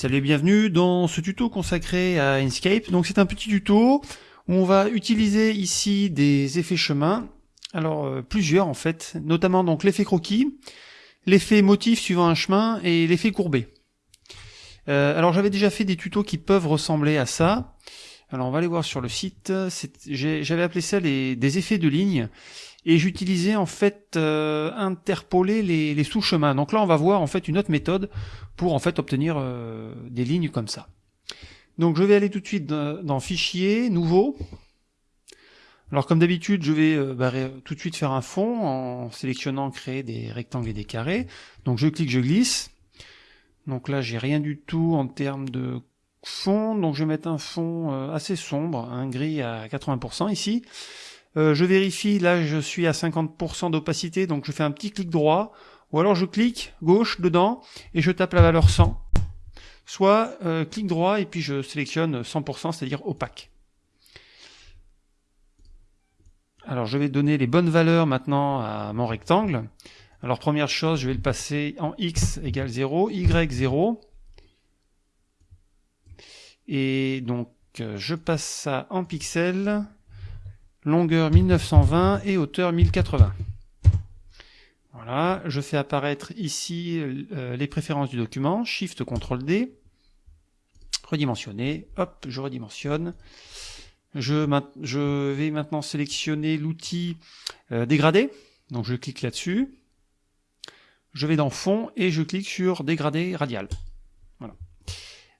Salut et bienvenue dans ce tuto consacré à Inkscape. Donc c'est un petit tuto où on va utiliser ici des effets chemin. Alors euh, plusieurs en fait, notamment donc l'effet croquis, l'effet motif suivant un chemin et l'effet courbé. Euh, alors j'avais déjà fait des tutos qui peuvent ressembler à ça. Alors on va aller voir sur le site. J'avais appelé ça des effets de ligne et j'utilisais en fait euh, interpoler les, sous-chemins. Donc là on va voir en fait une autre méthode pour en fait obtenir euh, des lignes comme ça. Donc je vais aller tout de suite dans, Fichier, Nouveau. Alors comme d'habitude je vais euh, bah, tout de suite faire un fond en sélectionnant Créer des rectangles et des carrés. Donc je clique, je glisse. Donc là j'ai rien du tout en termes de fond, donc je vais mettre un fond assez sombre, un gris à 80% ici. Euh, je vérifie, là je suis à 50% d'opacité, donc je fais un petit clic droit, ou alors je clique gauche dedans et je tape la valeur 100. Soit euh, clic droit et puis je sélectionne 100%, c'est-à-dire opaque. Alors je vais donner les bonnes valeurs maintenant à mon rectangle. Alors première chose, je vais le passer en x égale 0, y 0. Et donc euh, je passe ça en pixels longueur 1920 et hauteur 1080. Voilà, je fais apparaître ici euh, les préférences du document, Shift CTRL D, redimensionner, hop, je redimensionne. Je, vais maintenant sélectionner l'outil euh, dégradé, donc je clique là-dessus. Je vais dans fond et je clique sur dégradé radial. Voilà.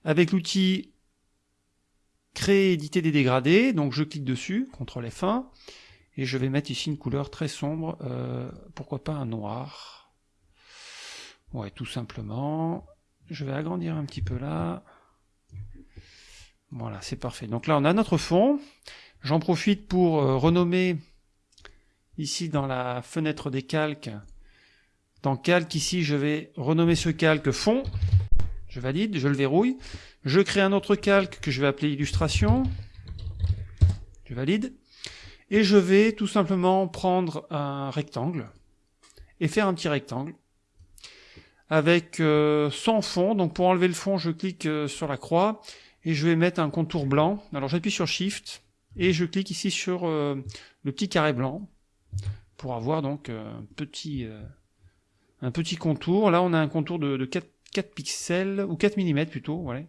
Avec l'outil créer, éditer des dégradés, donc je clique dessus, CTRL F1, et je vais mettre ici une couleur très sombre, euh, pourquoi pas un noir. Ouais, tout simplement. Je vais agrandir un petit peu là. Voilà, c'est parfait. Donc là, on a notre fond. J'en profite pour euh, renommer ici dans la fenêtre des calques. Dans calque, ici, je vais renommer ce calque fond. Je valide, je le verrouille. Je crée un autre calque que je vais appeler illustration. Je valide. Et je vais tout simplement prendre un rectangle et faire un petit rectangle avec euh, son fond. Donc pour enlever le fond, je clique euh, sur la croix et je vais mettre un contour blanc. Alors j'appuie sur Shift et je clique ici sur euh, le petit carré blanc pour avoir donc un petit, un petit contour. Là on a un contour de, de 4 4 pixels, ou 4 mm plutôt, voilà.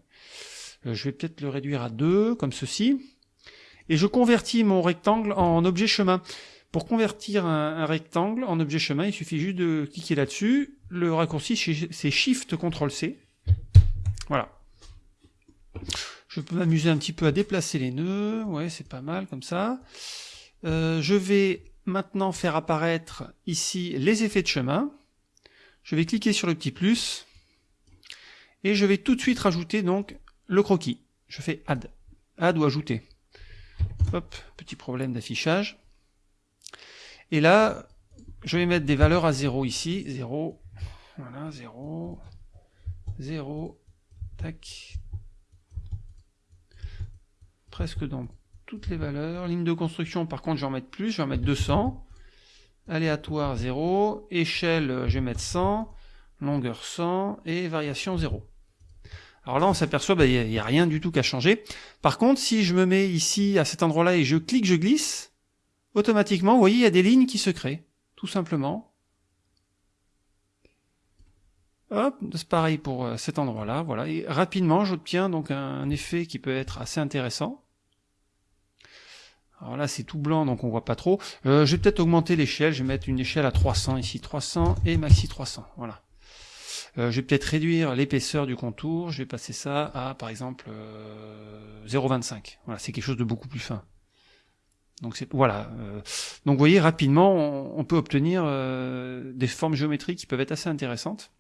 Euh, je vais peut-être le réduire à 2, comme ceci. Et je convertis mon rectangle en objet chemin. Pour convertir un, rectangle en objet chemin, il suffit juste de cliquer là-dessus. Le raccourci, c'est Shift CTRL C. Voilà. Je peux m'amuser un petit peu à déplacer les nœuds. Ouais, c'est pas mal comme ça. Euh, je vais maintenant faire apparaître ici les effets de chemin. Je vais cliquer sur le petit plus et je vais tout de suite rajouter donc le croquis. Je fais add. Add ou ajouter. Hop, petit problème d'affichage. Et là, je vais mettre des valeurs à 0 ici. 0, voilà, 0, 0, tac. Presque dans toutes les valeurs. Ligne de construction, par contre, je vais en mettre plus, je vais en mettre 200. Aléatoire 0, échelle, je vais mettre 100, longueur 100 et variation 0. Alors là, on s'aperçoit, qu'il bah, n'y a, rien du tout qu'à changer. Par contre, si je me mets ici, à cet endroit-là, et je clique, je glisse, automatiquement, vous voyez, il y a des lignes qui se créent, tout simplement. Hop, c'est pareil pour euh, cet endroit-là, voilà. Et rapidement, j'obtiens donc un effet qui peut être assez intéressant. Alors là, c'est tout blanc, donc on voit pas trop. Euh, je vais peut-être augmenter l'échelle, je vais mettre une échelle à 300 ici, 300 et maxi 300, voilà. Euh, je vais peut-être réduire l'épaisseur du contour, je vais passer ça à par exemple 0,25. Euh, voilà, c'est quelque chose de beaucoup plus fin. Donc voilà. Euh, donc vous voyez rapidement, on, peut obtenir des formes géométriques qui peuvent être assez intéressantes.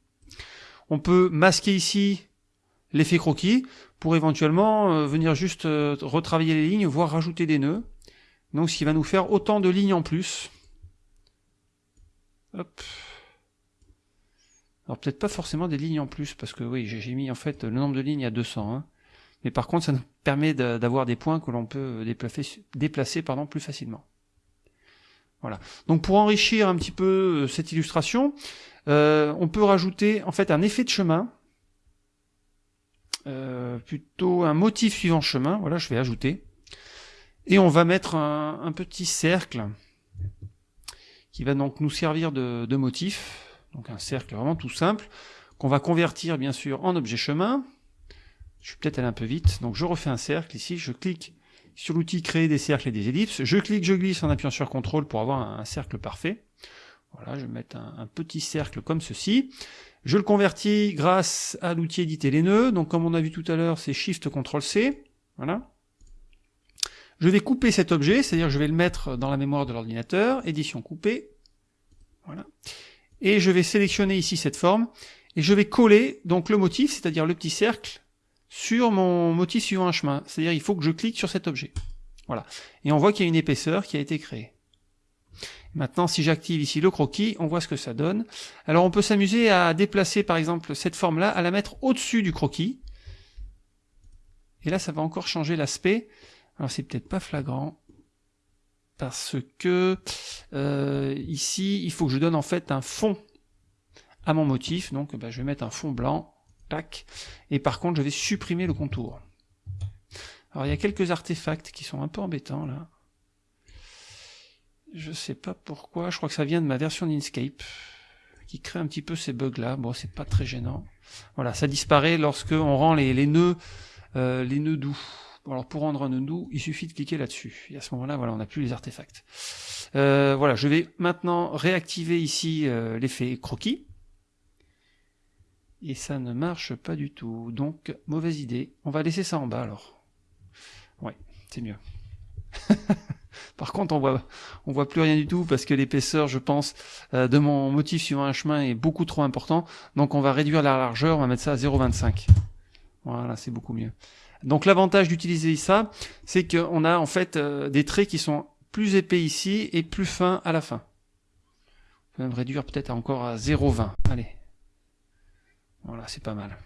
On peut masquer ici l'effet croquis pour éventuellement venir juste retravailler les lignes, voire rajouter des nœuds. Donc ce qui va nous faire autant de lignes en plus. Hop. Alors peut-être pas forcément des lignes en plus, parce que oui, j'ai mis en fait le nombre de lignes à 200. Hein. Mais par contre, ça nous permet d'avoir des points que l'on peut déplacer, déplacer pardon, plus facilement. Voilà. Donc pour enrichir un petit peu euh, cette illustration, euh, on peut rajouter en fait un effet de chemin. euh, plutôt un motif suivant chemin. Voilà, je vais ajouter. Et on va mettre un, petit cercle qui va donc nous servir de, de motif. Donc un cercle vraiment tout simple qu'on va convertir bien sûr en objet chemin. Je suis peut-être allé un peu vite, donc je refais un cercle ici, je clique sur l'outil créer des cercles et des ellipses, je clique, je glisse en appuyant sur CTRL pour avoir un, cercle parfait. Voilà, je vais mettre un, petit cercle comme ceci. Je le convertis grâce à l'outil éditer les nœuds, donc comme on a vu tout à l'heure, c'est Shift CTRL C. Voilà. Je vais couper cet objet, c'est-à-dire je vais le mettre dans la mémoire de l'ordinateur, édition coupée. Voilà. Et je vais sélectionner ici cette forme, et je vais coller donc le motif, c'est-à-dire le petit cercle, sur mon motif suivant un chemin. C'est-à-dire il faut que je clique sur cet objet. Voilà. Et on voit qu'il y a une épaisseur qui a été créée. Maintenant, si j'active ici le croquis, on voit ce que ça donne. Alors on peut s'amuser à déplacer par exemple cette forme-là, à la mettre au-dessus du croquis. Et là, ça va encore changer l'aspect. Alors c'est peut-être pas flagrant, parce que euh, ici, il faut que je donne en fait un fond à mon motif. Donc bah, je vais mettre un fond blanc et par contre, je vais supprimer le contour. Alors, il y a quelques artefacts qui sont un peu embêtants, là. Je sais pas pourquoi, je crois que ça vient de ma version d'Inkscape, qui crée un petit peu ces bugs-là. Bon, c'est pas très gênant. Voilà, ça disparaît lorsque on rend les, euh, les nœuds doux. Alors, pour rendre un doux, il suffit de cliquer là-dessus. Et à ce moment-là, voilà, on n'a plus les artefacts. Euh, voilà, je vais maintenant réactiver ici euh, l'effet croquis et ça ne marche pas du tout. Donc, mauvaise idée. On va laisser ça en bas alors. Ouais, c'est mieux. Par contre, on voit, on voit plus rien du tout parce que l'épaisseur, je pense, euh, de mon motif suivant un chemin est beaucoup trop important. Donc, on va réduire la largeur, on va mettre ça à 0,25. Voilà, c'est beaucoup mieux. Donc, l'avantage d'utiliser ça, c'est qu'on a en fait euh, des traits qui sont plus épais ici et plus fins à la fin. On peut même réduire peut-être encore à 0,20. Allez, voilà, c'est pas mal.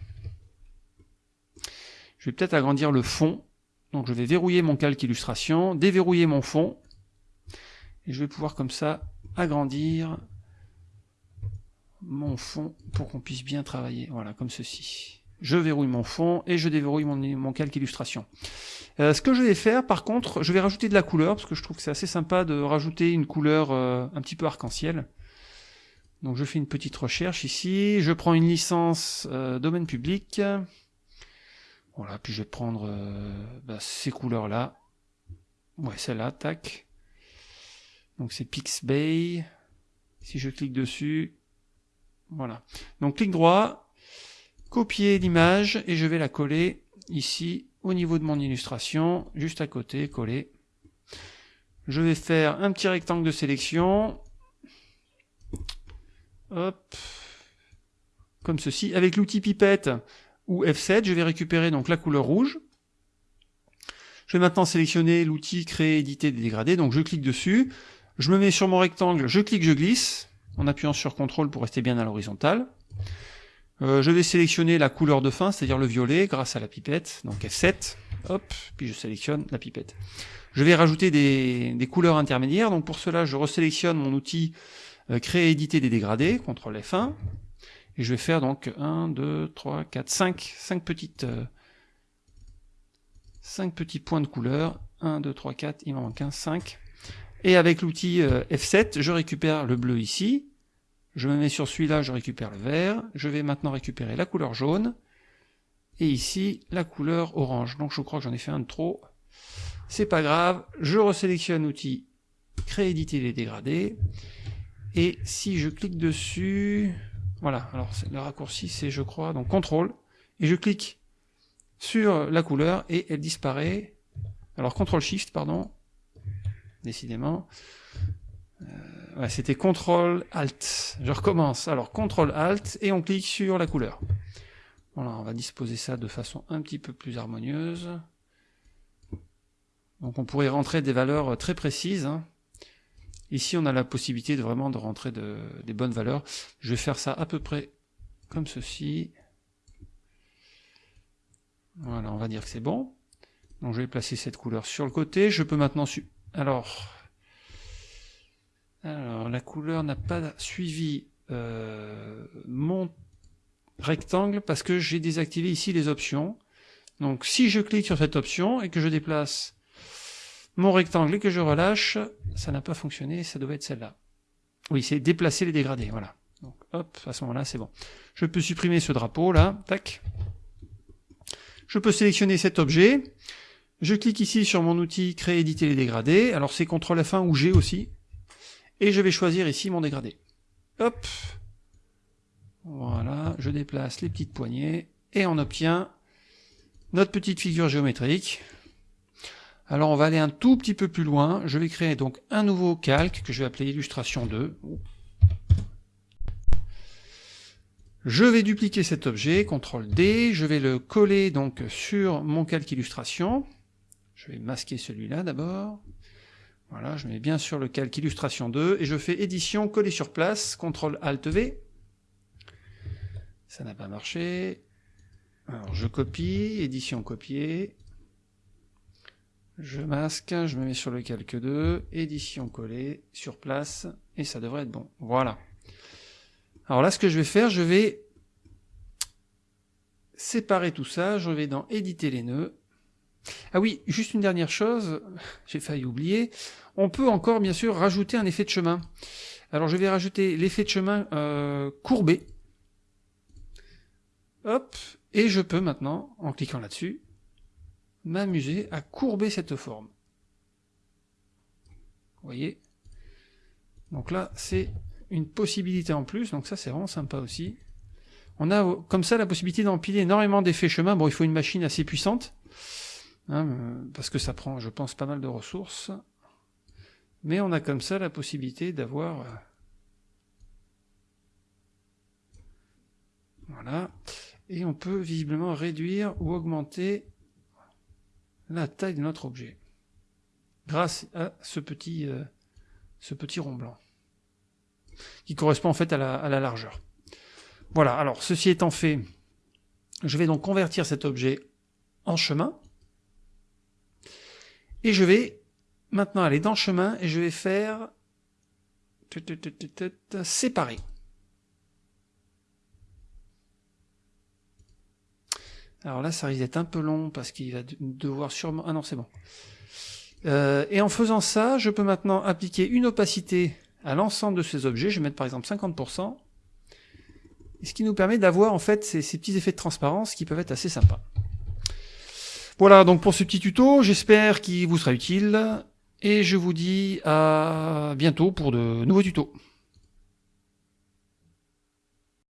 Je vais peut-être agrandir le fond. Donc je vais verrouiller mon calque illustration, déverrouiller mon fond. Et je vais pouvoir comme ça agrandir mon fond pour qu'on puisse bien travailler. Voilà, comme ceci. Je verrouille mon fond et je déverrouille mon, calque illustration. Euh, ce que je vais faire, par contre, je vais rajouter de la couleur, parce que je trouve que c'est assez sympa de rajouter une couleur euh, un petit peu arc-en-ciel. Donc je fais une petite recherche ici, je prends une licence euh, domaine public. Voilà, puis je vais prendre bah, ces couleurs-là. Ouais, celle-là, tac. Donc c'est Pixbay. Si je clique dessus, voilà. Donc clic droit, copier l'image et je vais la coller ici au niveau de mon illustration, juste à côté, coller. Je vais faire un petit rectangle de sélection. Hop. Comme ceci. Avec l'outil pipette ou F7, je vais récupérer donc la couleur rouge. Je vais maintenant sélectionner l'outil créer, éditer, dégrader. Donc je clique dessus. Je me mets sur mon rectangle, je clique, je glisse, en appuyant sur CTRL pour rester bien à l'horizontale. Euh, je vais sélectionner la couleur de fin, c'est-à-dire le violet, grâce à la pipette, donc F7, hop, puis je sélectionne la pipette. Je vais rajouter des, des couleurs intermédiaires, donc pour cela je resélectionne mon outil euh, créer, éditer des dégradés, CTRL F1, et je vais faire donc 1, 2, 3, 4, 5, 5 petites... 5 euh, petits points de couleur, 1, 2, 3, 4, il m'en manque un, 5. Et avec l'outil euh, F7, je récupère le bleu ici, je me mets sur celui-là, je récupère le vert, je vais maintenant récupérer la couleur jaune, et ici la couleur orange. Donc je crois que j'en ai fait un de trop. C'est pas grave, je resélectionne l'outil créer, éditer les dégradés, et si je clique dessus, voilà, alors le raccourci c'est je crois, donc CTRL, et je clique sur la couleur et elle disparaît. Alors CTRL SHIFT, pardon, décidément. Euh, c'était CTRL ALT. Je recommence. Alors CTRL ALT et on clique sur la couleur. Voilà, on va disposer ça de façon un petit peu plus harmonieuse. Donc on pourrait rentrer des valeurs très précises. Hein. Ici, on a la possibilité de vraiment de rentrer des bonnes valeurs. Je vais faire ça à peu près comme ceci. Voilà, on va dire que c'est bon. Donc je vais placer cette couleur sur le côté. Je peux maintenant... Alors, alors, la couleur n'a pas suivi euh, mon rectangle parce que j'ai désactivé ici les options. Donc si je clique sur cette option et que je déplace mon rectangle et que je relâche, ça n'a pas fonctionné, ça devait être celle-là. Oui, c'est déplacer les dégradés, voilà. Donc hop, à ce moment-là, c'est bon. Je peux supprimer ce drapeau là, tac. Je peux sélectionner cet objet. Je clique ici sur mon outil créer, éditer les dégradés. Alors c'est CTRL F1 ou G aussi. Et je vais choisir ici mon dégradé. Hop. Voilà, je déplace les petites poignées et on obtient notre petite figure géométrique. Alors on va aller un tout petit peu plus loin. Je vais créer donc un nouveau calque que je vais appeler illustration 2. Je vais dupliquer cet objet, CTRL D, je vais le coller donc sur mon calque illustration. Je vais masquer celui-là d'abord. Voilà, je mets bien sur le calque illustration 2 et je fais édition, coller sur place, CTRL ALT V. Ça n'a pas marché. Alors je copie, édition copier. Je masque, je me mets sur le calque 2, édition coller, sur place, et ça devrait être bon. Voilà. Alors là, ce que je vais faire, je vais séparer tout ça, je vais dans éditer les nœuds. Ah oui, juste une dernière chose, j'ai failli oublier, on peut encore bien sûr rajouter un effet de chemin. Alors je vais rajouter l'effet de chemin euh, courbé. Hop, et je peux maintenant, en cliquant là-dessus, m'amuser à courber cette forme. Vous voyez? Donc là, c'est une possibilité en plus, donc ça c'est vraiment sympa aussi. On a comme ça la possibilité d'empiler énormément d'effets chemin. Bon, il faut une machine assez puissante, hein, euh, parce que ça prend, je pense, pas mal de ressources. Mais on a comme ça la possibilité d'avoir... Euh, voilà. Et on peut visiblement réduire ou augmenter la taille de notre objet grâce à ce petit, euh, ce petit rond blanc qui correspond en fait à la, à la largeur. Voilà, alors ceci étant fait, je vais donc convertir cet objet en chemin et je vais maintenant aller dans chemin et je vais faire séparer. Alors là, ça risque d'être un peu long parce qu'il va devoir sûrement... Ah non, c'est bon. Euh, et en faisant ça, je peux maintenant appliquer une opacité à l'ensemble de ces objets. Je vais mettre par exemple 50%. ce qui nous permet d'avoir en fait ces, petits effets de transparence qui peuvent être assez sympas. Voilà donc pour ce petit tuto, j'espère qu'il vous sera utile. Et je vous dis à bientôt pour de nouveaux tutos.